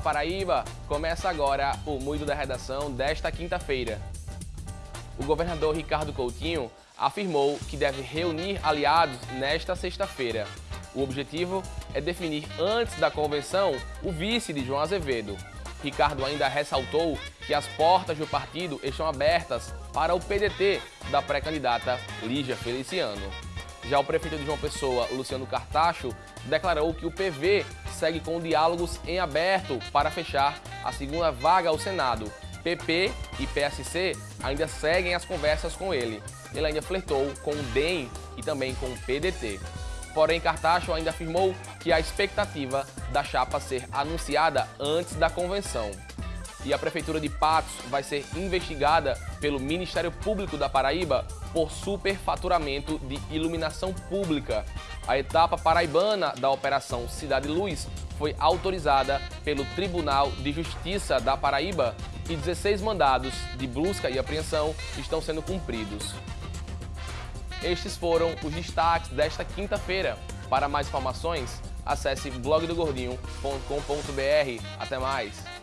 Paraíba! Começa agora o Muito da Redação desta quinta-feira. O governador Ricardo Coutinho afirmou que deve reunir aliados nesta sexta-feira. O objetivo é definir antes da convenção o vice de João Azevedo. Ricardo ainda ressaltou que as portas do partido estão abertas para o PDT da pré-candidata Lígia Feliciano. Já o prefeito de João Pessoa, Luciano Cartacho, declarou que o PV segue com diálogos em aberto para fechar a segunda vaga ao Senado. PP e PSC ainda seguem as conversas com ele. Ele ainda flertou com o DEM e também com o PDT. Porém, Cartacho ainda afirmou que a expectativa da chapa ser anunciada antes da convenção. E a Prefeitura de Patos vai ser investigada pelo Ministério Público da Paraíba por superfaturamento de iluminação pública. A etapa paraibana da Operação Cidade Luz foi autorizada pelo Tribunal de Justiça da Paraíba e 16 mandados de busca e apreensão estão sendo cumpridos. Estes foram os destaques desta quinta-feira. Para mais informações, acesse blogdogordinho.com.br. Até mais!